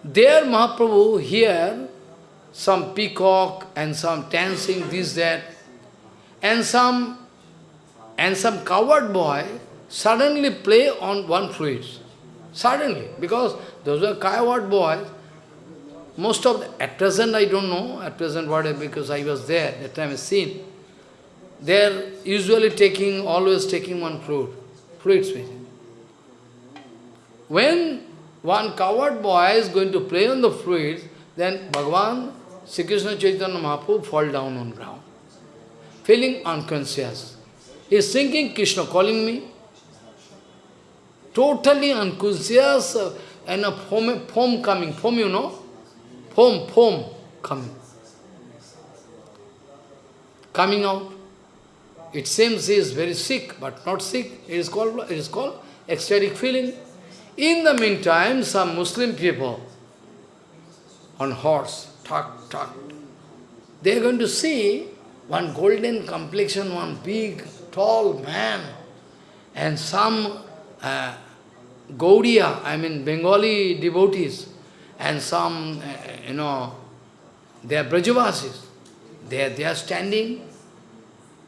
There Mahaprabhu here some peacock and some dancing, this, that, and some and some coward boy suddenly play on one flute. Suddenly, because those are coward boys, most of the, at present I don't know, at present what, because I was there, that time I seen, they're usually taking, always taking one flute, flutes with When one coward boy is going to play on the flute, then Bhagavan, Sri Krishna Chaitanya Mahaprabhu fall down on ground, feeling unconscious. He is thinking, Krishna calling me. Totally unconscious uh, and a foam, foam coming, foam you know, foam, foam coming. Coming out. It seems he is very sick, but not sick. It is called, it is called ecstatic feeling. In the meantime, some Muslim people on horse, talk, talk. They are going to see one golden complexion, one big, tall man, and some uh, Gaudiya, I mean Bengali devotees, and some, uh, you know, they are Brajavasis. They are, they are standing.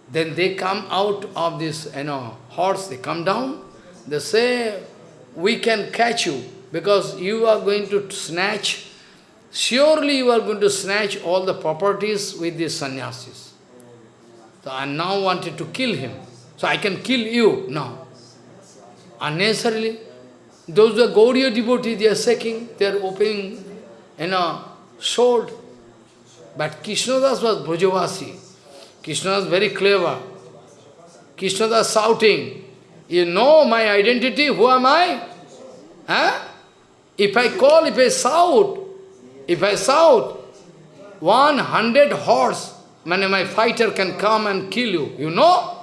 Then they come out of this, you know, horse, they come down. They say, we can catch you because you are going to snatch, surely you are going to snatch all the properties with these sannyasis. So I now wanted to kill him. So I can kill you now. Unnecessarily. Those are Gaudiya devotees, they are shaking, they are opening, you know, sword. But Krishnadas was Brajavasi. Krishna was very clever. Krishnadas shouting, you know my identity, who am I? Huh? If I call, if I shout, if I shout, 100 horse, when my fighter can come and kill you. You know?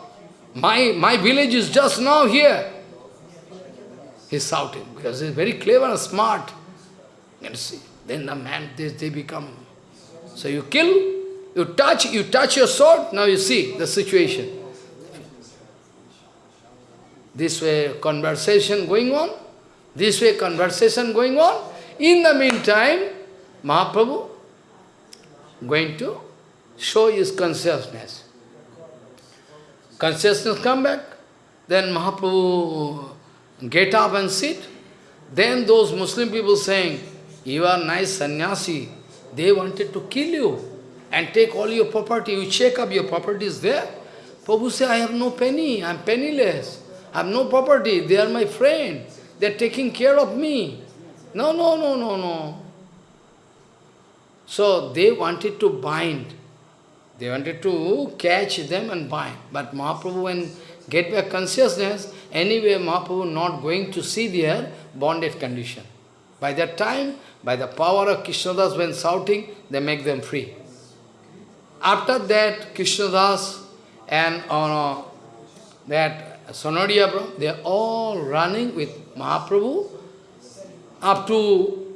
My, my village is just now here. He's shouting, because he's very clever and smart. You see, then the man, they, they become... So you kill, you touch, you touch your sword, now you see the situation. This way conversation going on, this way conversation going on. In the meantime, Mahaprabhu going to show his consciousness. Consciousness come back, then Mahaprabhu get up and sit. Then those Muslim people saying, you are nice sannyasi, they wanted to kill you and take all your property. You check up your property is there. Prabhu say, I have no penny, I am penniless. I have no property, they are my friend. They are taking care of me. No, no, no, no, no. So they wanted to bind. They wanted to catch them and bind. But Mahaprabhu, when get back consciousness, anyway Mahaprabhu not going to see their bonded condition. By that time, by the power of Krishnadas when shouting, they make them free. After that, Krishnadas and uh, that Sonadiya, they are all running with Mahaprabhu up to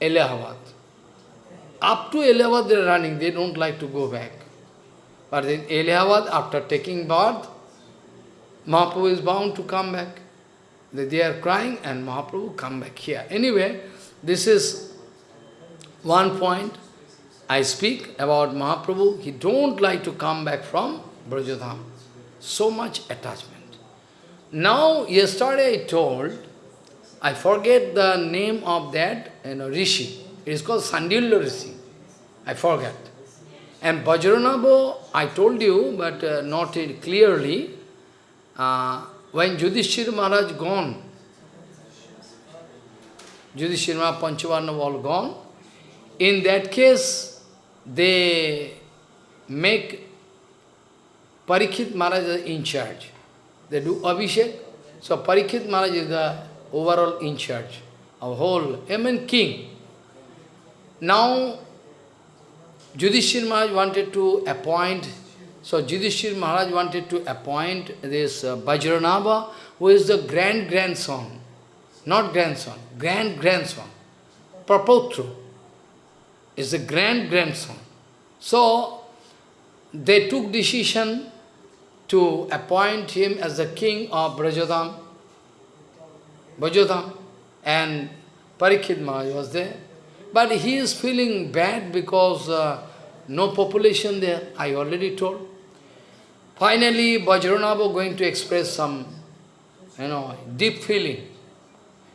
Allahabad. Up to Allahabad they are running, they don't like to go back. But in Allahabad, after taking birth, Mahaprabhu is bound to come back. They are crying and Mahaprabhu come back here. Anyway, this is one point I speak about Mahaprabhu. He don't like to come back from Brajadham. So much attachment. Now, yesterday I told, I forget the name of that you know, Rishi. It is called Sandilya Rishi. I forget. And Vajranabha, I told you, but uh, not clearly, uh, when Yudhishthira Maharaj gone, Yudhishthira Maharaj, Panchavarna all gone, in that case, they make Parikshit Maharaj is in charge. They do Abhishek. So Parikshit Maharaj is the overall in charge of whole, I mean king. Now, Yudhishthira Maharaj wanted to appoint, so Yudhishthira Maharaj wanted to appoint this uh, Vajranabha, who is the grand-grandson, not grandson, grand-grandson, Prapotru is the grand-grandson. So, they took decision to appoint him as the king of Brajadham, Brajadham, and Parikshit Maharaj was there. But he is feeling bad because uh, no population there, I already told. Finally, Vajranabha going to express some, you know, deep feeling.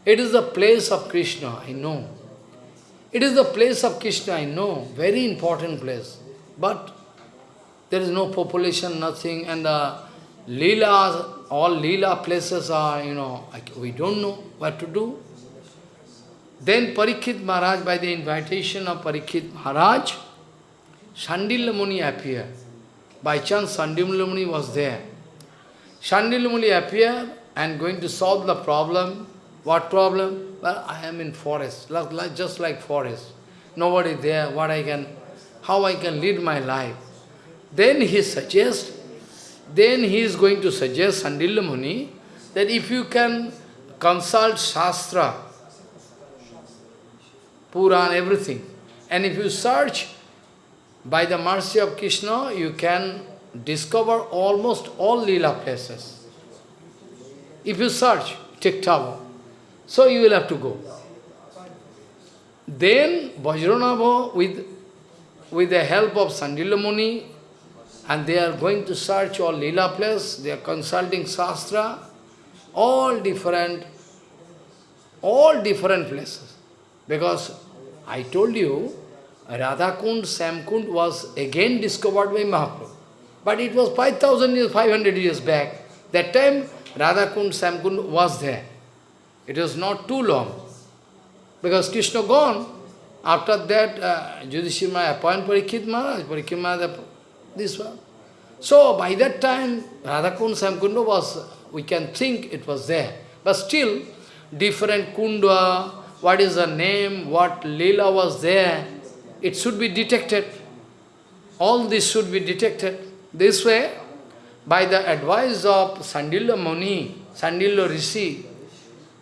It is the place of Krishna, I know. It is the place of Krishna, I know, very important place. But there is no population, nothing, and the Leelas, all Leela places are, you know, we don't know what to do. Then Parikshit Maharaj, by the invitation of Parikshit Maharaj, Shandilya Muni appeared. By chance, Shandilya Muni was there. Shandilya Muni appeared and going to solve the problem. What problem? Well, I am in forest, like, just like forest. Nobody there, what I can, how I can lead my life. Then he suggests, then he is going to suggest Sandilya Muni that if you can consult Shastra, Puran, everything, and if you search by the mercy of Krishna, you can discover almost all lila places. If you search, take. So you will have to go. Then Vajranabha, with, with the help of Sandilya Muni, and they are going to search all lila places, they are consulting Shastra, all different, all different places. Because I told you, Radhakund, Samkund was again discovered by Mahaprabhu. But it was 5,000 years, 500 years back. That time, Radhakund, Samkund was there. It was not too long. Because Krishna gone. After that, uh, Yudhishthira appointed Parikshit Maharaj, Maharaj, this one. So, by that time, Radhakund, Samkunda was, we can think it was there. But still, different kunda, what is the name, what lila was there, it should be detected. All this should be detected. This way, by the advice of Sandilya Muni, Sandilya Rishi,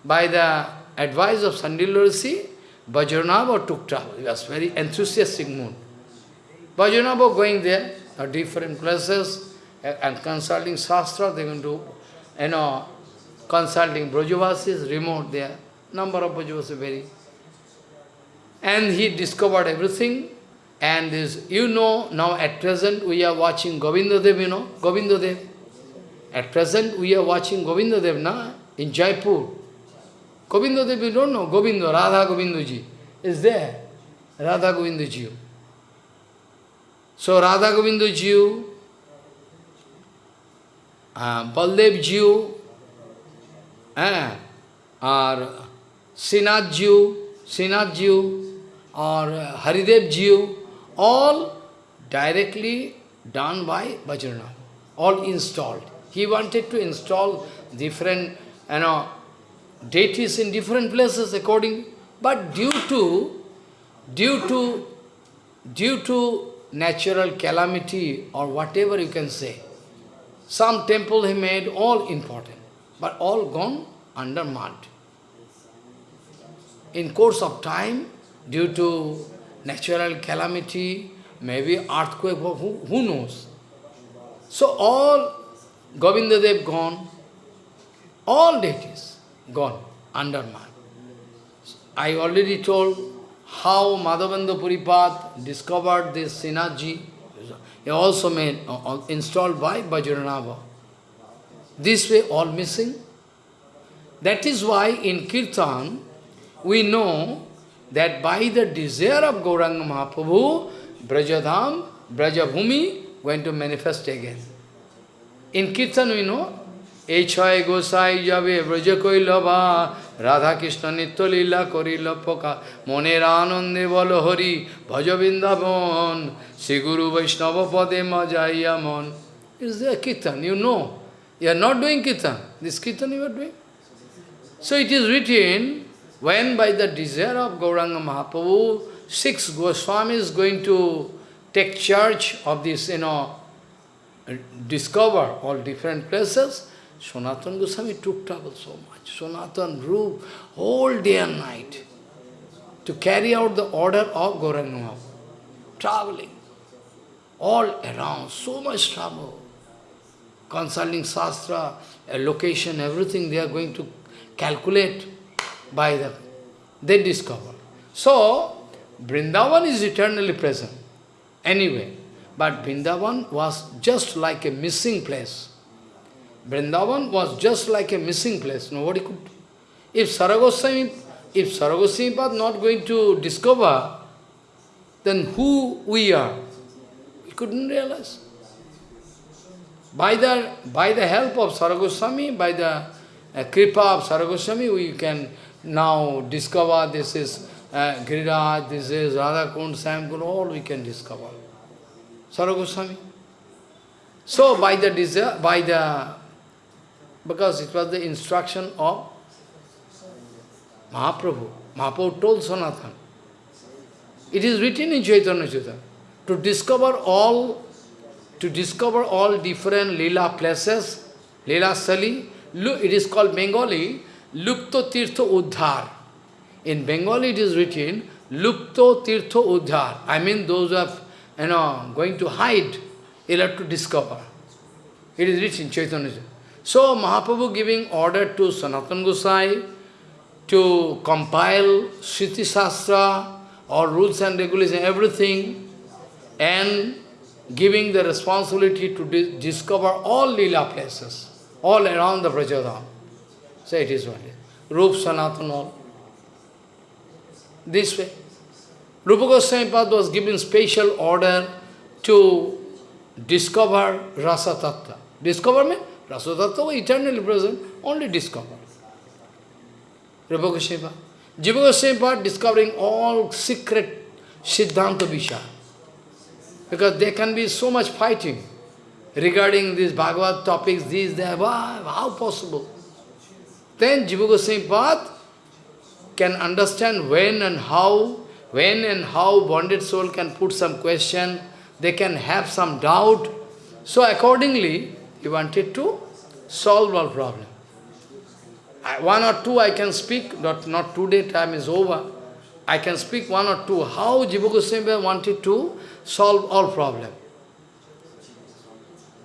by the advice of Sandilya Rishi, Vajranabha took travel. He was very enthusiastic mood. Vajranabha going there, at different places, and consulting Shastra, they are going to, you know, consulting Brajavasis, remote there. Number of Brajavasis very. And he discovered everything. And this, you know, now at present we are watching Govindadev, you know, Govindadev. At present we are watching Govindadev, na, in Jaipur. Govindadev, you don't know, Govinda, Radha Govindaji is there. Radha Govindaji. So Radha Govindaji, uh, Baldev Ji, eh, or Srinath Ji, Srinath Ji, or Haridev Ji, all directly done by Vajrana, all installed. He wanted to install different, you know, deities in different places according, but due to, due to, due to natural calamity or whatever you can say, some temple he made all important, but all gone under mud. In course of time, due to natural calamity, maybe earthquake, who, who knows? So all Govindadev gone, all deities gone under mud. I already told how Madhavendra Puripad discovered this synergy. Also made, uh, installed by Vajranabha. This way all missing. That is why in Kirtan, we know that by the desire of Gauranga Mahaprabhu, Brajadham, Brajabhumi going to manifest again. In Kirtan we know, Echai Gosai Jabe Brajakoilava Radha Krishna Nitya Lila Korila Poka Monera Anande Bolo Hari Bhajavindavon Sri Guru Vaishnava Pade Majaya Mon. It is there Kirtan, you know. You are not doing Kirtan. This Kirtan you are doing. So it is written, when by the desire of Gauranga Mahaprabhu, six Goswamis going to take charge of this, you know, discover all different places, Sanatana Goswami took trouble so much. Sanatana grew whole day and night to carry out the order of Gauranga Traveling all around, so much trouble. Consulting Shastra, location, everything they are going to calculate by the they discover. So, Vrindavan is eternally present. Anyway, but Vrindavan was just like a missing place. Vrindavan was just like a missing place. Nobody could. If Saragoswami, if Saragoswami was not going to discover, then who we are? We couldn't realize. By the, by the help of Saragoswami, by the uh, kripa of Saragoswami, we can now discover this is uh, this is Radha Kund, Shyam Kund, all we can discover. Saragoswami. So by the by the, because it was the instruction of Mahaprabhu, Mahaprabhu told Sanatan. It is written in Chaitanya Chaitanya to discover all, to discover all different lila places, lila sthali. It is called Bengali Lupto Tirtho Uddhar. In Bengali it is written Lupto Tirtho Uddhar. I mean those are you know, going to hide, you'll have to discover. It is written in Chaitanya. So Mahaprabhu giving order to Sanatan Gosai to compile Sriti Shastra or rules and regulations, everything, and giving the responsibility to di discover all lila places, all around the Brajadam. So it is one. Rup Sanatan all. This way. Rupa Goswami Pad was given special order to discover Rasa Tattva. Discover means Rasa Tattva was oh, eternally present, only discover. Rupa Goswami. Jiva Goswami discovering all secret Siddhanta Visha. Because there can be so much fighting regarding these Bhagavad topics, these, there, how possible? Then Jiva Goswami Pad can understand when and how, when and how bonded soul can put some question, they can have some doubt. So accordingly, he wanted to solve all problem. One or two I can speak, not, not today, time is over. I can speak one or two, how Jiva Goswami wanted to solve all problem.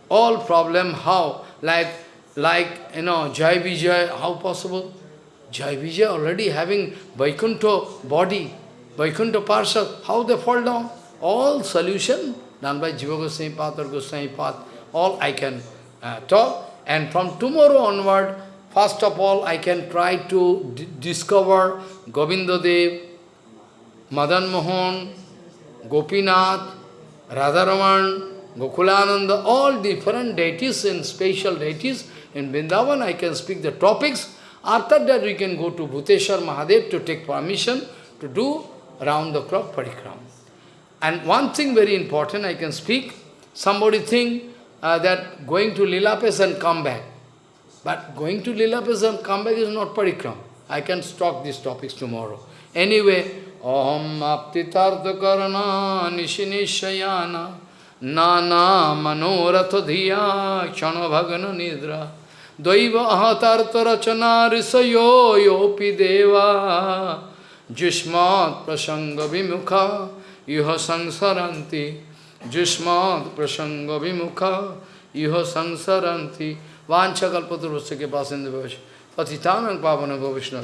All problem, how? Like, like you know, Jai Vijay, how possible? Jai Vijay already having Vaikuntha body, Vaikuntha Parshad, how they fall down? All solution done by Jiva Goswami Pad or Goswami Pad, all I can uh, talk. And from tomorrow onward, first of all, I can try to discover Govinda Dev, Madan Mohan, Gopinath, Radharaman, Gokulananda, all different deities and special deities. In Vrindavan, I can speak the topics. After that, we can go to Bhuteshwar Mahadev to take permission to do round-the-clock parikram. And one thing very important I can speak, somebody think uh, that going to Lilapes and come back. But going to Lilapes and come back is not parikram. I can talk these topics tomorrow. Anyway, Om aptitartha karana nishinishayana nana manoratha dhiya kshana bhagana nidra daiva ahatartha rachana risayo yopi deva jishmat prasanga vimukha iha samsaranti jishmat prasanga vimukha iha samsaranti vancha kalpaturvasya ke pasinda patitanang pavana govishna